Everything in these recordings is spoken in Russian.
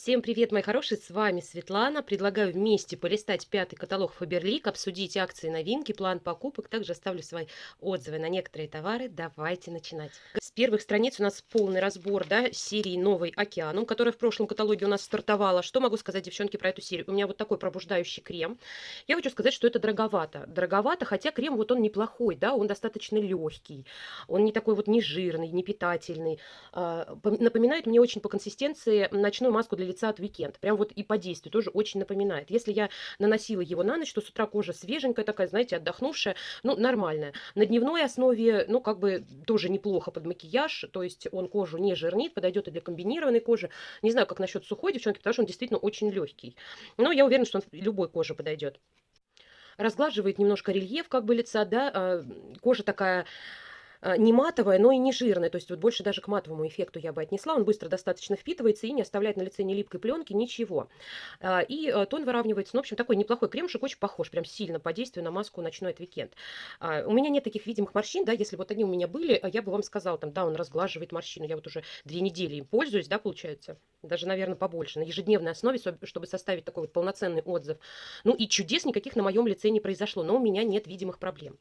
Всем привет, мои хорошие, с вами Светлана. Предлагаю вместе полистать пятый каталог Фаберлик, обсудить акции, новинки, план покупок. Также оставлю свои отзывы на некоторые товары. Давайте начинать. С первых страниц у нас полный разбор да, серии «Новый океанум», которая в прошлом каталоге у нас стартовала. Что могу сказать, девчонки, про эту серию? У меня вот такой пробуждающий крем. Я хочу сказать, что это дороговато. Дороговато, хотя крем вот он неплохой, да, он достаточно легкий. Он не такой вот не жирный, не питательный. А, напоминает мне очень по консистенции ночную маску для лица от Weekend. Прям вот и по действию тоже очень напоминает. Если я наносила его на ночь, то с утра кожа свеженькая такая, знаете, отдохнувшая, ну, нормальная. На дневной основе, ну, как бы тоже неплохо под макияж, то есть он кожу не жирнит, подойдет и для комбинированной кожи. Не знаю, как насчет сухой девчонки, потому что он действительно очень легкий. Но я уверена, что он любой коже подойдет разглаживает немножко рельеф как бы лица, да, а, кожа такая не матовая, но и не жирная. То есть вот больше даже к матовому эффекту я бы отнесла. Он быстро достаточно впитывается и не оставляет на лице ни липкой пленки, ничего. А, и э, тон выравнивается. Ну, в общем, такой неплохой кремушек, очень похож, прям сильно по действию на маску «Ночной от Weekend». А, у меня нет таких видимых морщин, да, если вот они у меня были, я бы вам сказала, там, да, он разглаживает морщину. Я вот уже две недели им пользуюсь, да, получается. Даже, наверное, побольше. На ежедневной основе, чтобы составить такой вот полноценный отзыв. Ну и чудес никаких на моем лице не произошло, но у меня нет видимых проблем.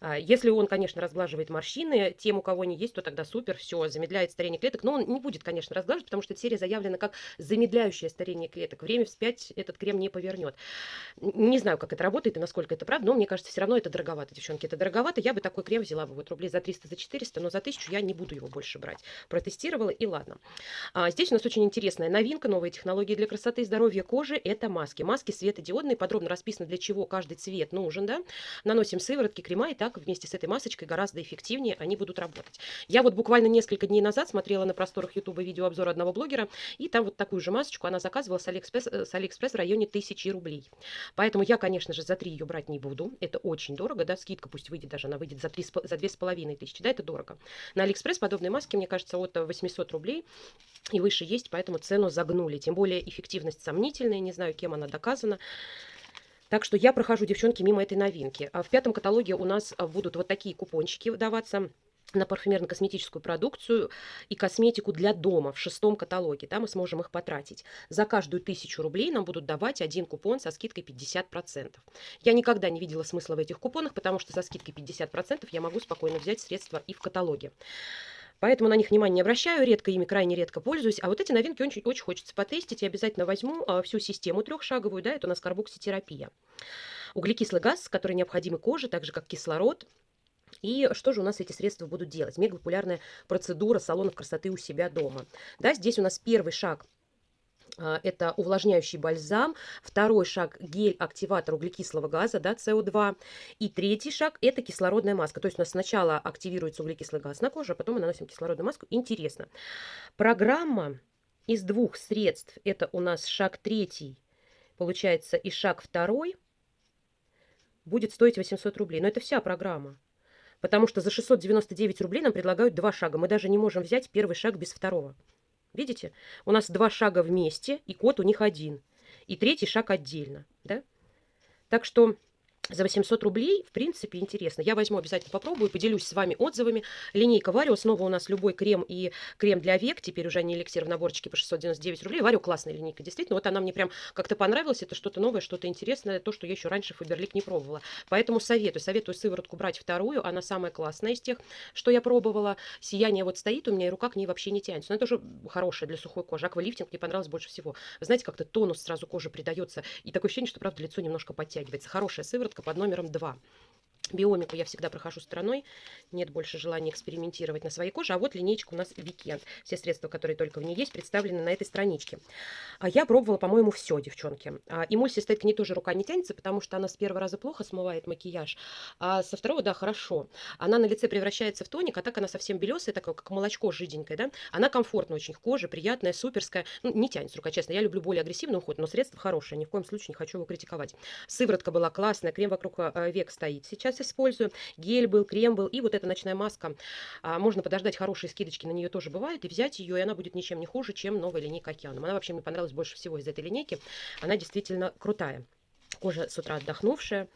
А, если он, конечно, разглаживает морщины, тем, у кого не есть, то тогда супер, все, замедляет старение клеток. Но он не будет, конечно, разглаживать, потому что эта серия заявлена как замедляющее старение клеток. Время вспять этот крем не повернет. Не знаю, как это работает и насколько это правда, но мне кажется, все равно это дороговато, девчонки. Это дороговато. Я бы такой крем взяла бы вот рублей за 300, за 400, но за 1000 я не буду его больше брать. Протестировала и ладно. А здесь у нас очень интересная новинка, новые технологии для красоты и здоровья кожи. Это маски. Маски светодиодные, подробно расписано, для чего каждый цвет нужен. Да? Наносим сыворотки, крема и так вместе с этой масочкой гораздо эффективнее они будут работать. Я вот буквально несколько дней назад смотрела на просторах YouTube видеообзор одного блогера, и там вот такую же масочку она заказывала с Алиэкспресс, э, с Алиэкспресс в районе 1000 рублей. Поэтому я, конечно же, за 3 ее брать не буду. Это очень дорого, да, скидка пусть выйдет, даже она выйдет за, 3, за 2500, да, это дорого. На Алиэкспресс подобные маски, мне кажется, от 800 рублей и выше есть, поэтому цену загнули. Тем более эффективность сомнительная, не знаю, кем она доказана. Так что я прохожу, девчонки, мимо этой новинки. А в пятом каталоге у нас а, будут вот такие купончики выдаваться на парфюмерно-косметическую продукцию и косметику для дома в шестом каталоге. Да, мы сможем их потратить. За каждую тысячу рублей нам будут давать один купон со скидкой 50%. Я никогда не видела смысла в этих купонах, потому что со скидкой 50% я могу спокойно взять средства и в каталоге. Поэтому на них внимания не обращаю, редко ими крайне редко пользуюсь. А вот эти новинки очень, очень хочется потестить. Я обязательно возьму а, всю систему трехшаговую, да, это у нас карбокситерапия. Углекислый газ, который необходим коже, так же как кислород, и что же у нас эти средства будут делать? Мега популярная процедура салонов красоты у себя дома. Да, здесь у нас первый шаг это увлажняющий бальзам. Второй шаг – гель-активатор углекислого газа, да, СО2. И третий шаг – это кислородная маска. То есть у нас сначала активируется углекислый газ на коже, а потом мы наносим кислородную маску. Интересно. Программа из двух средств – это у нас шаг третий, получается, и шаг второй – будет стоить 800 рублей. Но это вся программа. Потому что за 699 рублей нам предлагают два шага. Мы даже не можем взять первый шаг без второго. Видите? У нас два шага вместе, и код у них один. И третий шаг отдельно. Да? Так что за 800 рублей, в принципе, интересно. Я возьму, обязательно попробую, поделюсь с вами отзывами. Линейка Варио, снова у нас любой крем и крем для век, теперь уже не эликсир в наборчике по 699 рублей. Варио классная линейка, действительно. Вот она мне прям как-то понравилась, это что-то новое, что-то интересное, то, что я еще раньше Фаберлик не пробовала. Поэтому советую, советую сыворотку брать вторую, она самая классная из тех, что я пробовала. Сияние вот стоит у меня, и рука к ней вообще не тянется. Но это тоже хорошая для сухой кожи. Аквалифтинг мне понравилось больше всего. Знаете, как-то тонус сразу кожи придается, и такое ощущение, что, правда, лицо немножко подтягивается. Хорошая сыворотка под номером 2. Биомику я всегда прохожу стороной, нет больше желания экспериментировать на своей коже. А вот линейка у нас Weekend. Все средства, которые только в ней есть, представлены на этой страничке. А я пробовала, по-моему, все, девчонки. А, эмульсия стоит к ней тоже рука не тянется, потому что она с первого раза плохо смывает макияж, а со второго, да, хорошо. Она на лице превращается в тоник, а так она совсем белесая, такая, как молочко жиденькое, да. Она комфортная очень в коже, приятная, суперская. Ну, не тянется рука, честно. Я люблю более агрессивный уход, но средство хорошее, ни в коем случае не хочу его критиковать. Сыворотка была классная, крем вокруг а, век стоит. Сейчас использую. Гель был, крем был. И вот эта ночная маска. А, можно подождать, хорошие скидочки на нее тоже бывают. И взять ее, и она будет ничем не хуже, чем новая линейка Океаном. Она вообще мне понравилась больше всего из этой линейки. Она действительно крутая. Кожа с утра отдохнувшая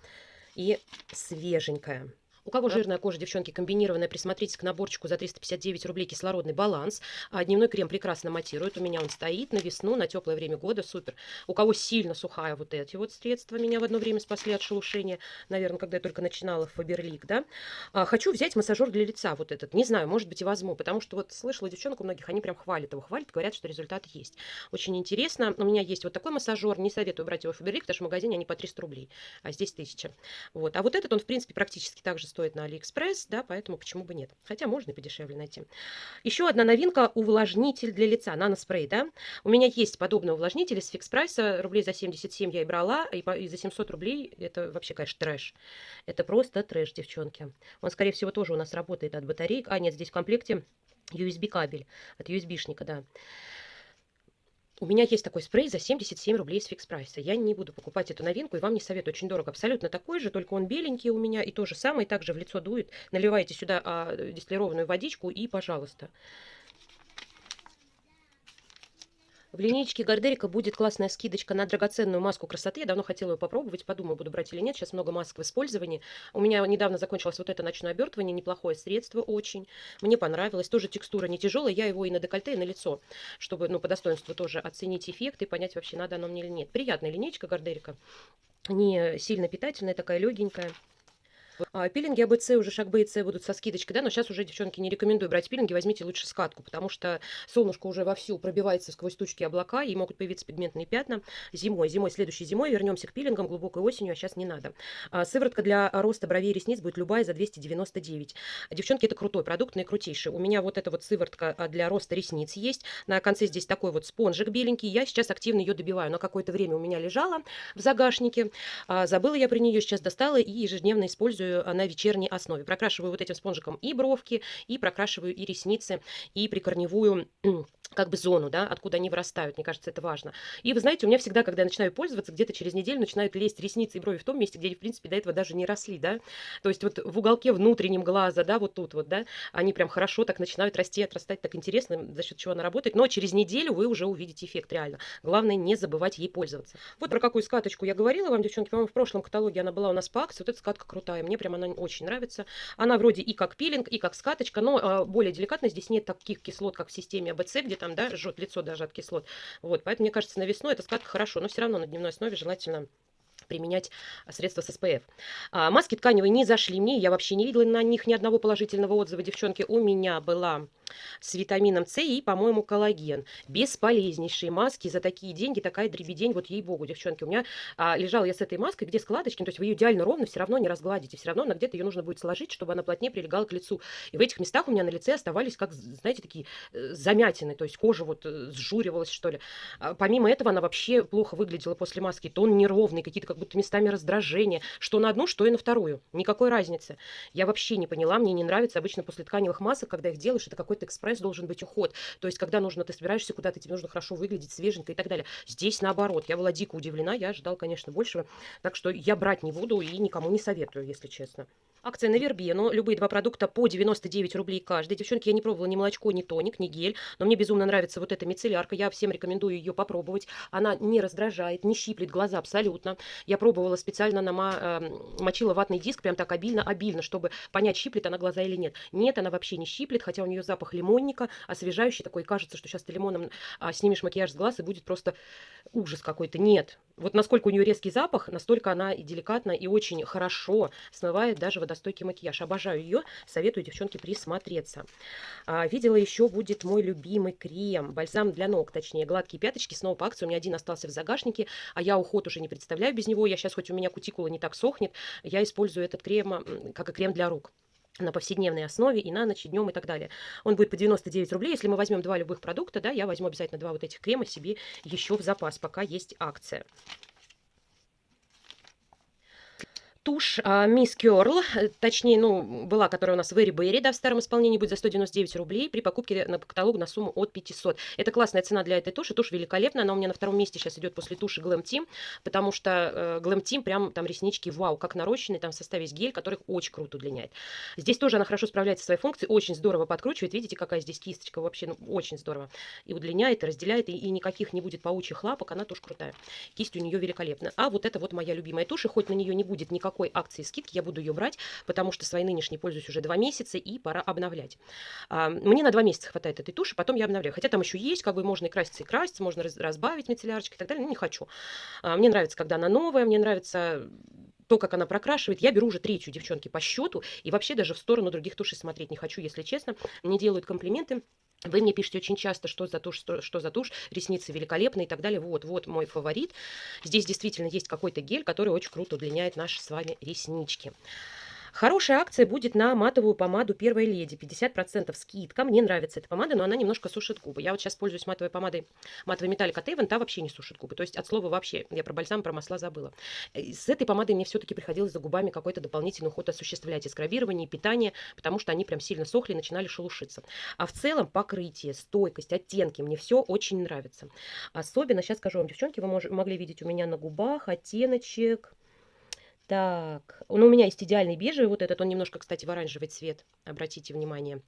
и свеженькая. У кого жирная кожа, девчонки, комбинированная, присмотритесь к наборчику за 359 рублей кислородный баланс. А дневной крем прекрасно матирует. У меня он стоит на весну, на теплое время года, супер. У кого сильно сухая, вот эти вот средства меня в одно время спасли от шелушения. Наверное, когда я только начинала в Фаберлик, да. А, хочу взять массажер для лица вот этот. Не знаю, может быть и возьму, потому что вот слышала девчонок у многих, они прям хвалят его, хвалят, говорят, что результат есть. Очень интересно. У меня есть вот такой массажер, не советую брать его в Faberlic, потому что в магазине они по 300 рублей, а здесь 1000. Вот. А вот этот он, в принципе, практически так же стоит на Алиэкспресс, да, поэтому почему бы нет. Хотя можно и подешевле найти. Еще одна новинка – увлажнитель для лица, наноспрей, да. У меня есть подобный увлажнитель из Fix Price а, рублей за 77 я и брала, и, по, и за 700 рублей это вообще, конечно, трэш. Это просто трэш, девчонки. Он, скорее всего, тоже у нас работает от батареек. А, нет, здесь в комплекте USB кабель, от USB-шника, да. У меня есть такой спрей за 77 рублей с фикс прайса. Я не буду покупать эту новинку и вам не советую. Очень дорого. Абсолютно такой же, только он беленький у меня. И то же самое, также в лицо дует. Наливаете сюда а, дистиллированную водичку и пожалуйста. В линейке Гардерика будет классная скидочка на драгоценную маску красоты. Я давно хотела ее попробовать, подумаю, буду брать или нет. Сейчас много масок в использовании. У меня недавно закончилось вот это ночное обертывание. Неплохое средство очень. Мне понравилось. Тоже текстура не тяжелая. Я его и на декольте, и на лицо, чтобы ну, по достоинству тоже оценить эффект и понять, вообще надо оно мне или нет. Приятная линейка Гардерика. Не сильно питательная, такая легенькая. А, пилинги АБЦ уже шаг Б и С будут со скидочкой, да, но сейчас уже, девчонки, не рекомендую брать пилинги, возьмите лучше скатку, потому что солнышко уже вовсю пробивается сквозь тучки облака, и могут появиться пигментные пятна зимой. Зимой, следующей зимой вернемся к пилингам глубокой осенью, а сейчас не надо. А, сыворотка для роста бровей и ресниц будет любая за 299. Девчонки, это крутой продукт, наикрутейший. У меня вот эта вот сыворотка а, для роста ресниц есть. На конце здесь такой вот спонжик беленький. Я сейчас активно ее добиваю. На какое-то время у меня лежала в загашнике. Забыла я про нее, сейчас достала и ежедневно использую на вечерней основе. Прокрашиваю вот этим спонжиком и бровки, и прокрашиваю и ресницы, и прикорневую как бы зону, да, откуда они вырастают. Мне кажется, это важно. И вы знаете, у меня всегда, когда я начинаю пользоваться, где-то через неделю начинают лезть ресницы и брови в том месте, где они, в принципе, до этого даже не росли, да. То есть вот в уголке внутреннем глаза, да, вот тут вот, да, они прям хорошо так начинают расти, отрастать, так интересно, за счет чего она работает. Но через неделю вы уже увидите эффект реально. Главное, не забывать ей пользоваться. Вот про какую скаточку я говорила вам, девчонки, по-моему, в прошлом каталоге она была у нас по акции. Вот эта скатка крутая, мне прям она очень нравится. Она вроде и как пилинг, и как скаточка, но э, более деликатно. Здесь нет таких кислот, как в системе АБЦ, где там, да, жжет лицо даже от кислот. Вот, поэтому, мне кажется, на весну эта скатка хорошо, но все равно на дневной основе желательно применять средства с SPF. А, маски тканевые не зашли мне, я вообще не видела на них ни одного положительного отзыва, девчонки. У меня была с витамином С и, по-моему, коллаген. Бесполезнейшие маски за такие деньги, такая дребедень, вот ей-богу, девчонки. У меня а, лежала я с этой маской, где складочки, то есть вы ее идеально ровно все равно не разгладите, все равно на где-то ее нужно будет сложить, чтобы она плотнее прилегала к лицу. И в этих местах у меня на лице оставались, как, знаете, такие э, замятины, то есть кожа вот э, сжуривалась, что ли. А, помимо этого, она вообще плохо выглядела после маски, тон неровный, какие-то как будто местами раздражения, что на одну, что и на вторую. Никакой разницы. Я вообще не поняла, мне не нравится обычно после тканевых масок, когда их делаешь, это какой-то экспресс должен быть уход. То есть, когда нужно, ты собираешься куда-то, тебе нужно хорошо выглядеть, свеженько и так далее. Здесь наоборот. Я была дико удивлена, я ожидала, конечно, большего. Так что я брать не буду и никому не советую, если честно. Акция на Вербену. Любые два продукта по 99 рублей каждый. Девчонки, я не пробовала ни молочко, ни тоник, ни гель. Но мне безумно нравится вот эта мицеллярка. Я всем рекомендую ее попробовать. Она не раздражает, не щиплет глаза абсолютно. Я пробовала специально, нама, э, мочила ватный диск прям так обильно-обильно, чтобы понять, щиплет она глаза или нет. Нет, она вообще не щиплет, хотя у нее запах лимонника, освежающий такой. Кажется, что сейчас ты лимоном а, снимешь макияж с глаз и будет просто ужас какой-то. Нет. Вот насколько у нее резкий запах, настолько она и деликатно, и очень хорошо смывает даже водостойкий макияж. Обожаю ее, советую, девчонки, присмотреться. А, видела еще будет мой любимый крем, бальзам для ног, точнее, гладкие пяточки, снова по акции. У меня один остался в загашнике, а я уход уже не представляю без него. Я сейчас, хоть у меня кутикула не так сохнет, я использую этот крем, как и крем для рук на повседневной основе и на ночь, и днем и так далее. Он будет по 99 рублей. Если мы возьмем два любых продукта, да, я возьму обязательно два вот этих крема себе еще в запас, пока есть акция. Тушь а, Miss Curl, э, точнее, ну, была, которая у нас в Эри Берри, да, в старом исполнении будет за 199 рублей при покупке на каталог на сумму от 500. Это классная цена для этой туши, тушь великолепная, она у меня на втором месте сейчас идет после туши Glam Team, потому что э, Glam Team прям там реснички, вау, как нарощенные, там в составе есть гель, который очень круто удлиняет. Здесь тоже она хорошо справляется со своей функцией, очень здорово подкручивает, видите, какая здесь кисточка, вообще, ну, очень здорово. И удлиняет, и разделяет, и, и никаких не будет паучьих лапок, она тоже крутая. Кисть у нее великолепная. А вот это вот моя любимая тушь, хоть на нее не будет никакого какой акции скидки я буду ее брать, потому что свои нынешние пользуюсь уже два месяца и пора обновлять. А, мне на два месяца хватает этой туши, потом я обновляю. Хотя там еще есть, как бы можно и краситься, и краситься, можно разбавить мицеллярочкой и так далее, но не хочу. А, мне нравится, когда она новая, мне нравится то, как она прокрашивает, я беру уже третью, девчонки, по счету, и вообще даже в сторону других тушей смотреть не хочу, если честно. Мне делают комплименты, вы мне пишете очень часто, что за тушь, что, что за тушь, ресницы великолепные и так далее. Вот, вот мой фаворит. Здесь действительно есть какой-то гель, который очень круто удлиняет наши с вами реснички. Хорошая акция будет на матовую помаду Первой Леди. 50% скидка. Мне нравится эта помада, но она немножко сушит губы. Я вот сейчас пользуюсь матовой помадой, матовой металлик от Avon, та вообще не сушит губы. То есть от слова вообще, я про бальзам, про масла забыла. С этой помадой мне все-таки приходилось за губами какой-то дополнительный уход осуществлять, и и питание, потому что они прям сильно сохли и начинали шелушиться. А в целом покрытие, стойкость, оттенки, мне все очень нравится. Особенно, сейчас скажу вам, девчонки, вы мож, могли видеть у меня на губах оттеночек так, ну, у меня есть идеальный бежевый, вот этот, он немножко, кстати, в оранжевый цвет, обратите внимание.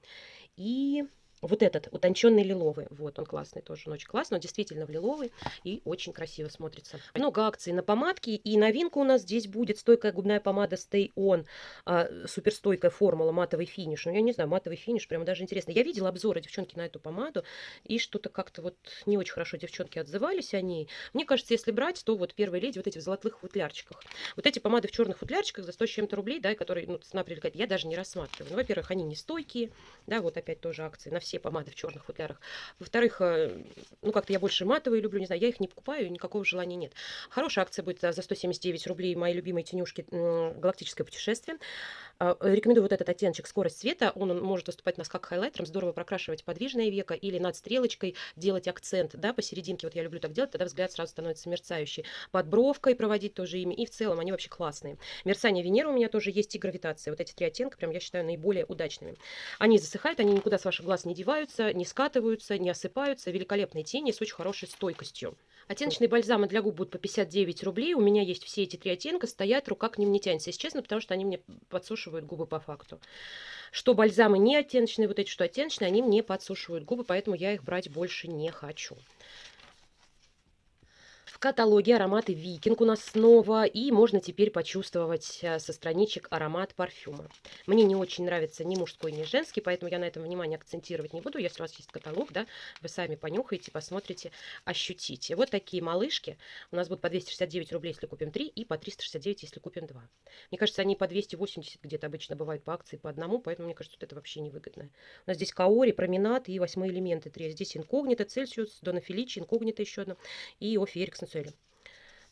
И вот этот, утонченный лиловый, вот он классный тоже, он очень классный, он действительно в лиловый и очень красиво смотрится. Много акций на помадки, и новинка у нас здесь будет стойкая губная помада Stay On, а, суперстойкая формула, матовый финиш. Ну, я не знаю, матовый финиш, прямо даже интересно. Я видела обзоры девчонки на эту помаду, и что-то как-то вот не очень хорошо девчонки отзывались о ней. Мне кажется, если брать, то вот первые леди вот эти в золотых футлярчиках. Вот эти помады в черных футлярчиках за 100 с чем-то рублей, да, которые, ну, цена привлекает, я даже не рассматриваю. Ну, во-первых, они не стойкие, да, вот опять тоже акции на все помады в черных футлярах. Во-вторых, э, ну как-то я больше матовые люблю, не знаю, я их не покупаю, никакого желания нет. Хорошая акция будет за 179 рублей мои любимые тенюшки «Галактическое путешествие». А, рекомендую вот этот оттеночек «Скорость света». Он может выступать у нас как хайлайтером, здорово прокрашивать подвижное веко или над стрелочкой делать акцент, да, посерединке. Вот я люблю так делать, тогда взгляд сразу становится мерцающий. Под бровкой проводить тоже ими. И в целом они вообще классные. Мерцание Венеры у меня тоже есть и гравитация. Вот эти три оттенка прям я считаю наиболее удачными. Они засыхают, они никуда с ваших глаз не деваются, не скатываются, не осыпаются. Великолепные тени с очень хорошей стойкостью. Оттеночные бальзамы для губ будут по 59 рублей. У меня есть все эти три оттенка, стоят, рука к ним не тянется, если честно, потому что они мне подсушивают губы по факту. Что бальзамы не оттеночные, вот эти, что оттеночные, они мне подсушивают губы, поэтому я их брать больше не хочу. В каталоге ароматы Викинг у нас снова, и можно теперь почувствовать э, со страничек аромат парфюма. Мне не очень нравится ни мужской, ни женский, поэтому я на этом внимание акцентировать не буду. Если у вас есть каталог, да, вы сами понюхаете, посмотрите, ощутите. Вот такие малышки у нас будут по 269 рублей, если купим 3, и по 369, если купим 2. Мне кажется, они по 280 где-то обычно бывают по акции по одному, поэтому мне кажется, вот это вообще невыгодно. У нас здесь Каори, Променад и восьмые элементы 3. Здесь Инкогнито, Цельсиус, Дона Феличи, Инкогнито еще одно, и Офи Эриксон цели.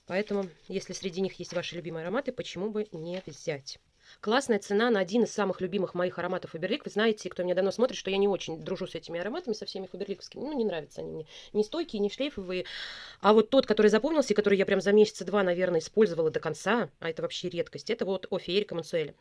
Поэтому, если среди них есть ваши любимые ароматы, почему бы не взять? Классная цена на один из самых любимых моих ароматов Фаберлик. Вы знаете, кто меня давно смотрит, что я не очень дружу с этими ароматами, со всеми фаберликовскими. Ну, не нравятся они мне. Не стойкие, не шлейфовые. А вот тот, который запомнился, и который я прям за месяца два, наверное, использовала до конца, а это вообще редкость, это вот Офи Эрика Мансуэля.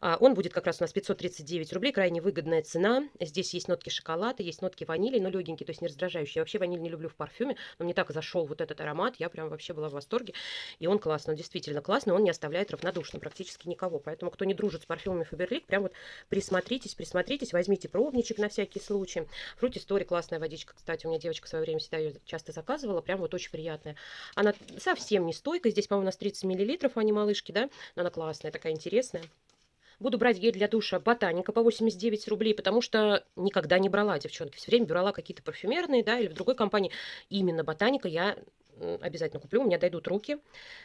А, он будет как раз у нас 539 рублей, крайне выгодная цена. Здесь есть нотки шоколада, есть нотки ванили, но легенькие, то есть не раздражающие. Я вообще ваниль не люблю в парфюме, но мне так зашел вот этот аромат, я прям вообще была в восторге. И он классный, он действительно классный, он не оставляет равнодушным практически никого. Поэтому, кто не дружит с парфюмами Фаберлик, прям вот присмотритесь, присмотритесь, возьмите пробничек на всякий случай. Фрути Стори классная водичка, кстати, у меня девочка в свое время всегда ее часто заказывала, прям вот очень приятная. Она совсем не стойкая, здесь, по-моему, у нас 30 миллилитров, а не малышки, да, но она классная, такая интересная. Буду брать гель для душа Ботаника по 89 рублей, потому что никогда не брала, девчонки. Все время брала какие-то парфюмерные, да, или в другой компании. Именно Ботаника я обязательно куплю, у меня дойдут руки.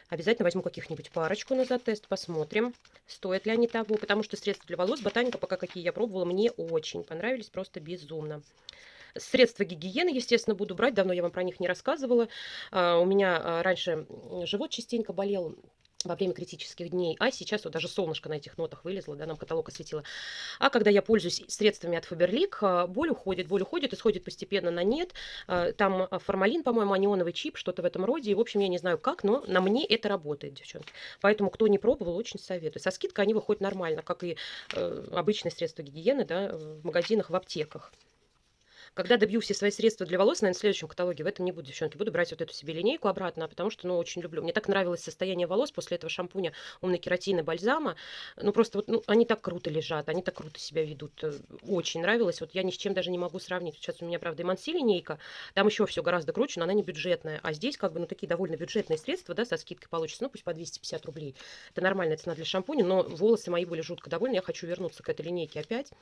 Обязательно возьму каких-нибудь парочку на затест, посмотрим, стоят ли они того. Потому что средства для волос Ботаника, пока какие я пробовала, мне очень понравились, просто безумно. Средства гигиены, естественно, буду брать. Давно я вам про них не рассказывала. А, у меня а, раньше живот частенько болел во время критических дней, а сейчас вот даже солнышко на этих нотах вылезло, да, нам каталог осветило. А когда я пользуюсь средствами от а, боль уходит, боль уходит, исходит постепенно на нет. А, там формалин, по-моему, анионовый чип, что-то в этом роде. И, в общем, я не знаю как, но на мне это работает, девчонки. Поэтому, кто не пробовал, очень советую. Со скидкой они выходят нормально, как и э, обычные средства гигиены, да, в магазинах, в аптеках. Когда добью все свои средства для волос, наверное, в следующем каталоге, в этом не буду, девчонки, буду брать вот эту себе линейку обратно, потому что, ну, очень люблю. Мне так нравилось состояние волос после этого шампуня умной кератины бальзама. Ну, просто вот, ну, они так круто лежат, они так круто себя ведут. Э, очень нравилось. Вот я ни с чем даже не могу сравнить. Сейчас у меня, правда, Эманси линейка, там еще все гораздо круче, но она не бюджетная. А здесь, как бы, ну, такие довольно бюджетные средства, да, со скидкой получится, ну, пусть по 250 рублей. Это нормальная цена для шампуня, но волосы мои были жутко довольны. Я хочу вернуться к этой линейке опять.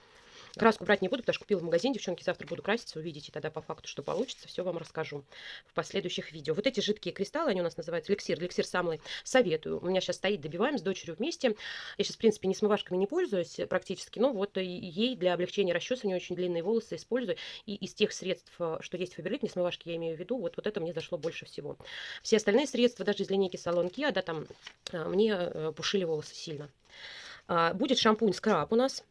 Краску брать не буду, потому что купила в магазине. Девчонки, завтра буду краситься, увидите тогда по факту, что получится. Все вам расскажу в последующих видео. Вот эти жидкие кристаллы, они у нас называются эликсир. Эликсир самый советую. У меня сейчас стоит, добиваем с дочерью вместе. Я сейчас, в принципе, не смывашками не пользуюсь практически, но вот ей для облегчения расчесывания очень длинные волосы использую. И из тех средств, что есть в Фаберлик, не смывашки я имею в виду, вот, вот это мне зашло больше всего. Все остальные средства, даже из линейки Салон Kia, да, там а, мне э, пушили волосы сильно. А, будет шампунь скраб у нас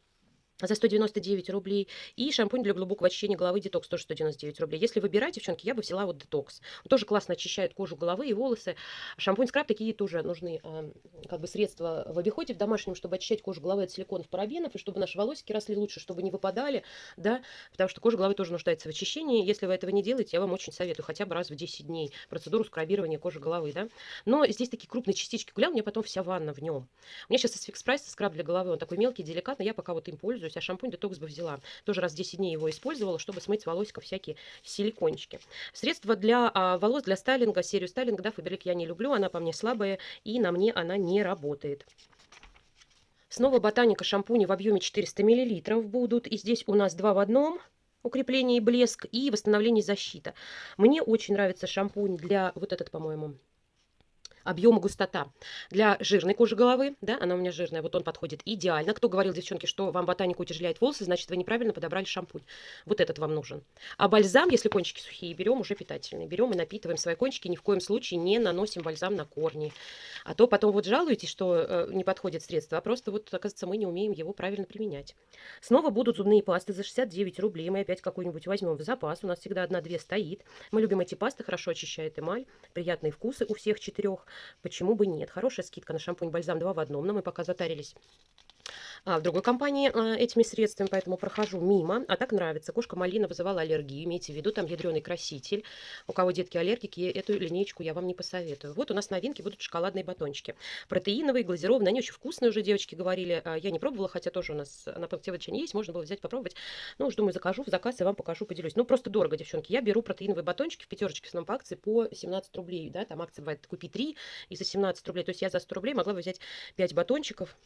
за 199 рублей. И шампунь для глубокого очищения головы детокс тоже 199 рублей. Если выбирать, девчонки, я бы взяла вот детокс. Он тоже классно очищает кожу головы и волосы. Шампунь скраб такие тоже нужны э, как бы средства в обиходе в домашнем, чтобы очищать кожу головы от силиконов, парабенов, и чтобы наши волосики росли лучше, чтобы не выпадали, да, потому что кожа головы тоже нуждается в очищении. Если вы этого не делаете, я вам очень советую хотя бы раз в 10 дней процедуру скрабирования кожи головы, да. Но здесь такие крупные частички гулял, у меня потом вся ванна в нем. У меня сейчас из фикс прайса скраб для головы, он такой мелкий, деликатный, я пока вот им пользуюсь пользуюсь, а шампунь детокс бы взяла. Тоже раз в 10 дней его использовала, чтобы смыть с волосиков всякие силикончики. Средства для а, волос, для стайлинга, серию стайлинга, да, Фаберлик я не люблю, она по мне слабая, и на мне она не работает. Снова ботаника шампуни в объеме 400 мл будут. И здесь у нас два в одном укрепление и блеск и восстановление защита. Мне очень нравится шампунь для вот этот, по-моему, объем и густота. Для жирной кожи головы, да, она у меня жирная, вот он подходит идеально. Кто говорил, девчонки, что вам ботаника утяжеляет волосы, значит, вы неправильно подобрали шампунь. Вот этот вам нужен. А бальзам, если кончики сухие, берем уже питательный. Берем и напитываем свои кончики, ни в коем случае не наносим бальзам на корни. А то потом вот жалуетесь, что э, не подходит средство, а просто вот, оказывается, мы не умеем его правильно применять. Снова будут зубные пасты за 69 рублей. Мы опять какую-нибудь возьмем в запас. У нас всегда одна-две стоит. Мы любим эти пасты, хорошо очищает эмаль, приятные вкусы у всех четырех. Почему бы нет? Хорошая скидка на шампунь-бальзам 2 в одном, но мы пока затарились в другой компании а, этими средствами, поэтому прохожу мимо. А так нравится. Кошка малина вызывала аллергию. Имейте в виду, там ядреный краситель. У кого детки аллергики, эту линейку я вам не посоветую. Вот у нас новинки будут шоколадные батончики. Протеиновые, глазированные. Они очень вкусные уже, девочки говорили. А, я не пробовала, хотя тоже у нас на пунктивочине есть. Можно было взять, попробовать. Ну, уж думаю, закажу в заказ и вам покажу, поделюсь. Ну, просто дорого, девчонки. Я беру протеиновые батончики в пятерочке в основном по акции по 17 рублей. Да, там акция бывает купи 3 и за 17 рублей. То есть я за 100 рублей могла бы взять 5 батончиков.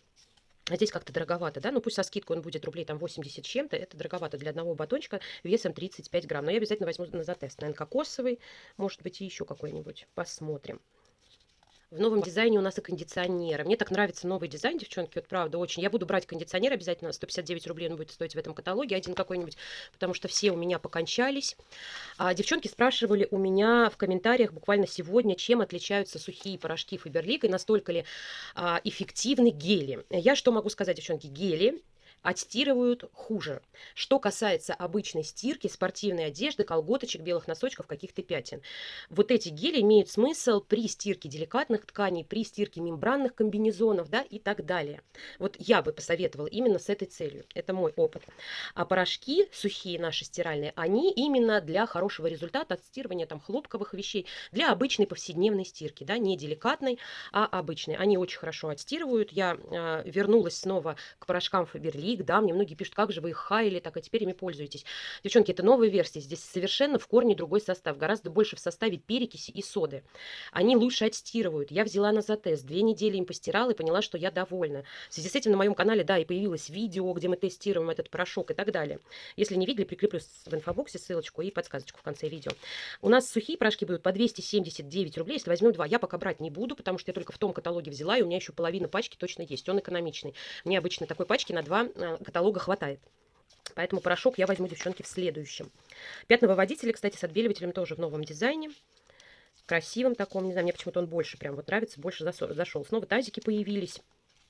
А здесь как-то дороговато, да? Ну, пусть со скидкой он будет рублей там 80 чем-то. Это дороговато для одного батончика весом 35 грамм. Но я обязательно возьму на затест. Наверное, кокосовый, может быть, и еще какой-нибудь. Посмотрим. В новом дизайне у нас и кондиционеры. Мне так нравится новый дизайн, девчонки, вот правда, очень. Я буду брать кондиционер обязательно, 159 рублей он будет стоить в этом каталоге, один какой-нибудь, потому что все у меня покончались. А, девчонки спрашивали у меня в комментариях буквально сегодня, чем отличаются сухие порошки Фаберлик и настолько ли а, эффективны гели. Я что могу сказать, девчонки, гели отстирывают хуже. Что касается обычной стирки, спортивной одежды, колготочек, белых носочков, каких-то пятен. Вот эти гели имеют смысл при стирке деликатных тканей, при стирке мембранных комбинезонов да, и так далее. Вот я бы посоветовала именно с этой целью. Это мой опыт. А порошки сухие наши стиральные, они именно для хорошего результата отстирывания там хлопковых вещей, для обычной повседневной стирки, да, не деликатной, а обычной. Они очень хорошо отстирывают. Я э, вернулась снова к порошкам Фаберли их, да, мне многие пишут, как же вы их хаяли, так, а теперь ими пользуетесь. Девчонки, это новая версия, здесь совершенно в корне другой состав, гораздо больше в составе перекиси и соды. Они лучше отстирывают. Я взяла на затест, две недели им постирала и поняла, что я довольна. В связи с этим на моем канале, да, и появилось видео, где мы тестируем этот порошок и так далее. Если не видели, прикреплю в инфобоксе ссылочку и подсказочку в конце видео. У нас сухие порошки будут по 279 рублей, если возьмем два. Я пока брать не буду, потому что я только в том каталоге взяла, и у меня еще половина пачки точно есть. Он экономичный. Мне обычно такой пачки на два каталога хватает. Поэтому порошок я возьму, девчонки, в следующем. Пятновыводители, кстати, с отбеливателем тоже в новом дизайне. Красивым таком, не знаю, мне почему-то он больше прям вот нравится, больше зашел. Снова тазики появились.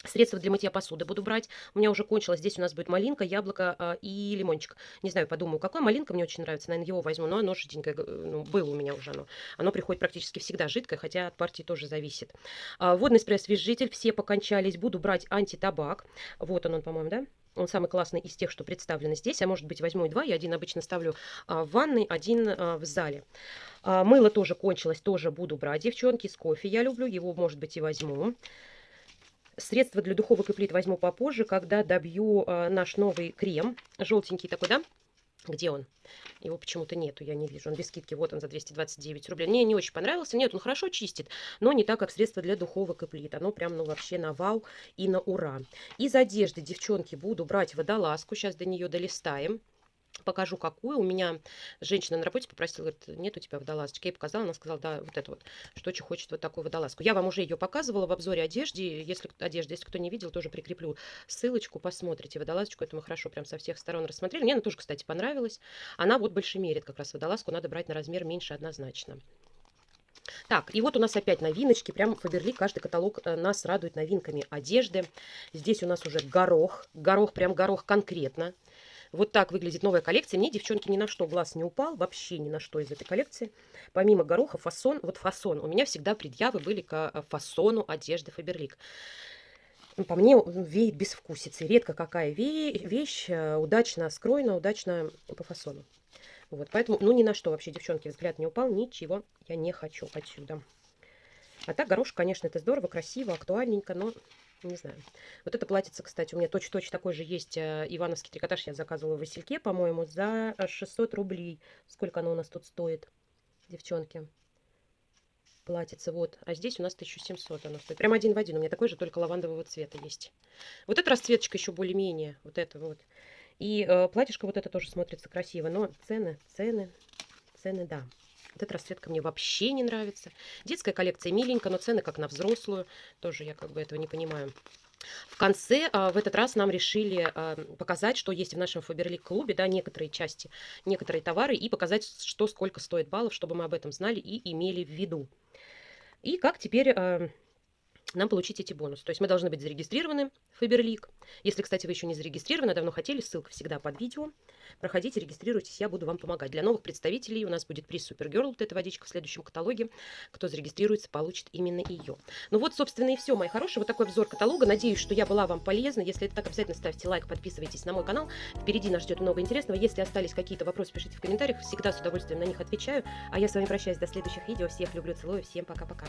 Средства для мытья посуды буду брать. У меня уже кончилось. Здесь у нас будет малинка, яблоко э, и лимончик. Не знаю, подумаю, какой. Малинка мне очень нравится. Наверное, его возьму. Но оно жиденькое. Ну, было у меня уже оно. Оно приходит практически всегда жидкое, хотя от партии тоже зависит. А, водный спрей-освежитель. Все покончались. Буду брать антитабак. Вот он, он по-моему, да? Он самый классный из тех, что представлены здесь. А может быть возьму и два. Я один обычно ставлю а, в ванной, один а, в зале. А, мыло тоже кончилось, тоже буду брать, девчонки. С кофе я люблю, его может быть и возьму. Средства для духовок и плит возьму попозже, когда добью а, наш новый крем. Желтенький такой, да? Где он? Его почему-то нету, я не вижу. Он без скидки, вот он за 229 рублей. Мне не очень понравился. Нет, он хорошо чистит, но не так, как средство для духовок и плит. Оно прям, ну, вообще на вау и на ура. Из одежды, девчонки, буду брать водолазку. Сейчас до нее долистаем покажу какую. У меня женщина на работе попросила, говорит, нет у тебя водолазочки. Я показала, она сказала, да, вот это вот, что очень хочет вот такую водолазку. Я вам уже ее показывала в обзоре одежды. Если, одежды, если кто не видел, тоже прикреплю ссылочку, посмотрите. Водолазочку это мы хорошо прям со всех сторон рассмотрели. Мне она тоже, кстати, понравилась. Она вот больше мерит как раз водолазку, надо брать на размер меньше однозначно. Так, и вот у нас опять новиночки. Прям Фаберли, каждый каталог э, нас радует новинками одежды. Здесь у нас уже горох. Горох, прям горох конкретно. Вот так выглядит новая коллекция. Мне, девчонки, ни на что глаз не упал. Вообще ни на что из этой коллекции. Помимо гороха, фасон. Вот фасон. У меня всегда предъявы были к э, фасону одежды Фаберлик. По мне веет безвкусицей. Редко какая вещь э, удачно скроена, удачно по фасону. Вот, поэтому, ну, ни на что вообще, девчонки, взгляд не упал. Ничего я не хочу отсюда. А так, горошек, конечно, это здорово, красиво, актуальненько, но не знаю. Вот это платьице, кстати, у меня точно-точно такой же есть э, ивановский трикотаж. Я заказывала в Васильке, по-моему, за 600 рублей. Сколько оно у нас тут стоит, девчонки? Платьице, вот. А здесь у нас 1700 оно стоит. Прям один в один. У меня такой же, только лавандового цвета есть. Вот эта расцветочка еще более-менее. Вот это вот. И э, платьишко вот это тоже смотрится красиво. Но цены, цены, цены, да. Вот эта расцветка мне вообще не нравится. Детская коллекция миленькая, но цены как на взрослую. Тоже я как бы этого не понимаю. В конце а, в этот раз нам решили а, показать, что есть в нашем Фаберлик клубе, да, некоторые части, некоторые товары, и показать, что сколько стоит баллов, чтобы мы об этом знали и имели в виду. И как теперь а, нам получить эти бонусы. То есть мы должны быть зарегистрированы в Faberlic. Если, кстати, вы еще не зарегистрированы, давно хотели, ссылка всегда под видео. Проходите, регистрируйтесь, я буду вам помогать. Для новых представителей у нас будет приз Supergirl, вот эта водичка в следующем каталоге. Кто зарегистрируется, получит именно ее. Ну вот, собственно, и все, мои хорошие. Вот такой обзор каталога. Надеюсь, что я была вам полезна. Если это так, обязательно ставьте лайк, подписывайтесь на мой канал. Впереди нас ждет много интересного. Если остались какие-то вопросы, пишите в комментариях. Всегда с удовольствием на них отвечаю. А я с вами прощаюсь до следующих видео. Всех люблю, целую. Всем пока-пока.